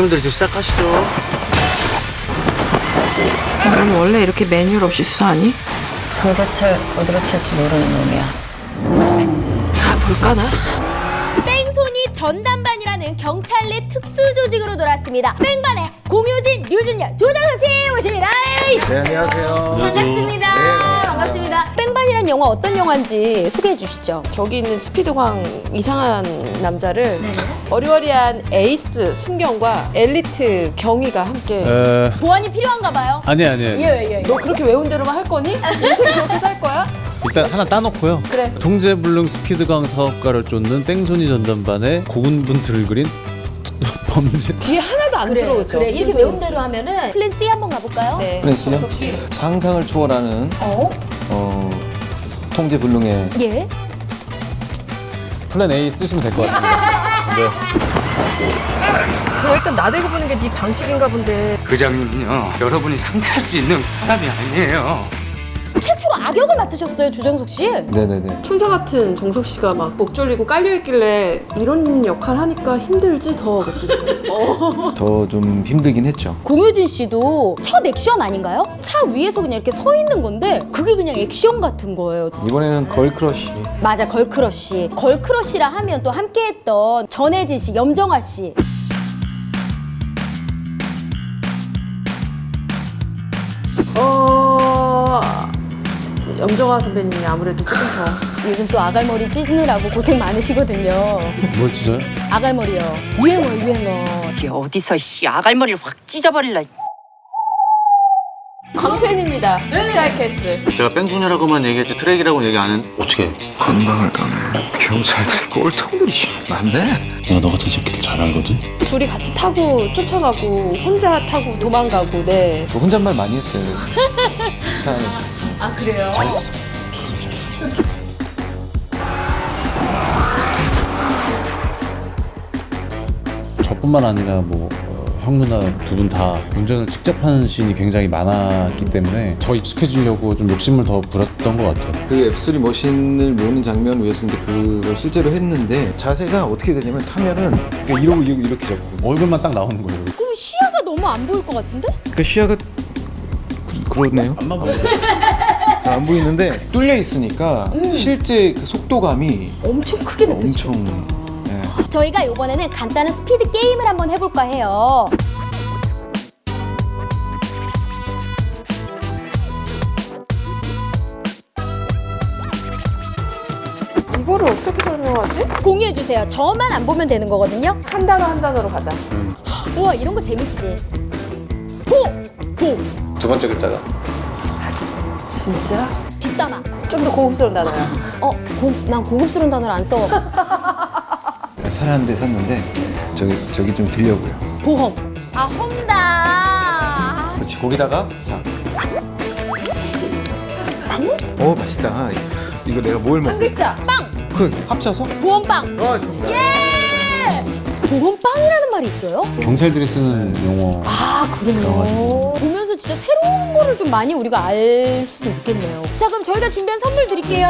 형님들 이제 시작하시죠. 넌 원래 이렇게 매뉴얼 없이 수사하니? 정재철 어디로 칠지 모르는 놈이야. 다 볼까나? 뺑소니 전담반이라는 경찰 내 특수 조직으로 돌아왔습니다. 뺑반의 공효진, 류준열, 조정석 씨 모십니다. 네, 안녕하세요. 반갑습니다. 뺑반이란 영화 어떤 영화인지 소개해 주시죠. 저기 있는 스피드광 이상한 남자를 어리어리한 에이스 순경과 엘리트 경위가 함께 에... 보안이 필요한가 봐요. 아니 아니 예, 아니 예, 예. 너 그렇게 외운 대로만 할 거니? 인생 그렇게 살 거야? 일단 하나 따놓고요 그래. 통제불능 스피드광 사업가를 쫓는 뺑소니 전담반의 고군분투를 그린 범죄 귀에 하나도 안 그래, 들어오죠. 그래. 이렇게 외운. 대로 하면은 plan C 한번 가볼까요? 네. 정석 씨. 상상을 초월하는 어? 어, 통제 불능의 예. 플랜 A 쓰시면 될 것 같습니다 네. 그거 일단 나대고 보는 게 네 방식인가 본데 부장님은요, 여러분이 상대할 수 있는 사람이 아니에요. 최초로 악역을 맡으셨어요, 조정석 씨. 네네네. 천사 같은 정석 씨가 막 목 졸리고 깔려 있길래 이런 역할 하니까 힘들지 더 그랬더니 어. 더좀 힘들긴 했죠. 공효진 씨도 첫 액션 아닌가요? 차 위에서 그냥 이렇게 서 있는 건데 그게 그냥 액션 같은 거예요. 이번에는 걸크러쉬. 맞아, 걸크러쉬. 걸크러쉬라 하면 또 함께했던 전혜진 씨, 염정아 씨. 어... 염정아 선배님이 아무래도 조금 더 요즘 또 아갈머리 찢느라고 고생 많으시거든요. 뭘 찢어요? 아갈머리요. 유행어, 유행어. 이게 어디서 씨 아갈머리를 확 찢어버릴라 광팬입니다 스카이캐슬 제가 뺑소니라고만 얘기했지 트랙이라고 얘기 안 했는데 어떻게 건방을 떠네. 경찰들이 꼴통들이 많네. 내가 너 같은 새끼를 잘 알거든 둘이 같이 타고 쫓아가고 혼자 타고 도망가고 네 저 혼잣말 많이 했어요. 그래서 차 안에서. 아, 그래요? 잘했어. 저뿐만 아니라 뭐 어, 형 누나 두 분 다 운전을 직접 하는 씬이 굉장히 많았기 때문에 더 익숙해지려고 좀 욕심을 더 부렸던 것 같아요 그 앱3 머신을 모는 장면을 위해서 이제 그걸 실제로 했는데 자세가 어떻게 되냐면 타면은 이러고 이러고 이렇게 잡고. 얼굴만 딱 나오는 거예요 그럼 시야가 너무 안 보일 것 같은데? 그 시야가 그, 그러네요. 안만 보여 안 보이는데 뚫려 있으니까 실제 그 속도감이 엄청 크게 느껴지죠. 엄청 예. 저희가 이번에는 간단한 스피드 게임을 한번 해볼까 해요. 이거를 어떻게 설명하지? 공유해주세요. 저만 안 보면 되는 거거든요. 한 단어 한 단어로 가자 우와, 이런 거 재밌지. 보! 보! 두 번째 글자가 진짜? 뒷담화. 좀 더 고급스러운 단어야 어, 고, 난 고급스러운 단어를 안 써. 살아는 데 샀는데 저기 저기 좀 들려고요. 보험. 아, 홈다. 그렇지 거기다가 자. 오 맛있다. 이거 내가 뭘 먹? 글자. 빵! 그 합쳐서? 보험빵. 예! 보험빵이라는 말이 있어요? 경찰들이 쓰는 용어 아, 그래요? 보면서 진짜 새로운 거를 좀 많이 우리가 알 수도 있겠네요. 자, 그럼 저희가 준비한 선물 드릴게요.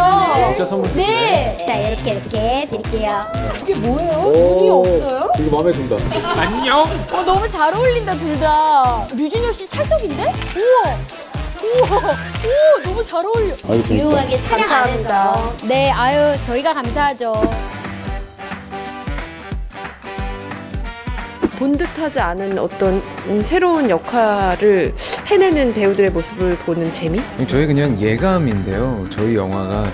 진짜 선물 네. 자, 이렇게 이렇게 드릴게요. 이게 뭐예요? 돈이 없어요? 이거 마음에 든다 어, 너무 잘 어울린다, 둘 다. 류준열 씨 찰떡인데? 우와. 우와. 우와, 너무 잘 어울려. 유용하게 촬영 감사합니다. 안해서. 네, 아유, 저희가 감사하죠. 본 듯하지 않은 어떤 음, 새로운 역할을 해내는 배우들의 모습을 보는 재미? 저희 그냥 예감인데요. 저희 영화가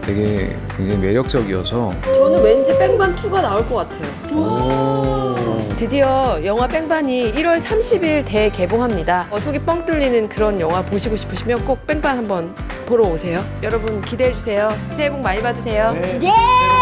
되게 굉장히 매력적이어서 저는 왠지 뺑반 2가 나올 것 같아요. 드디어 영화 뺑반이 1월 30일 대개봉합니다. 어, 속이 뻥 뚫리는 그런 영화 보시고 싶으시면 꼭 뺑반 한번 보러 오세요. 여러분 기대해 주세요. 새해 복 많이 받으세요. 예!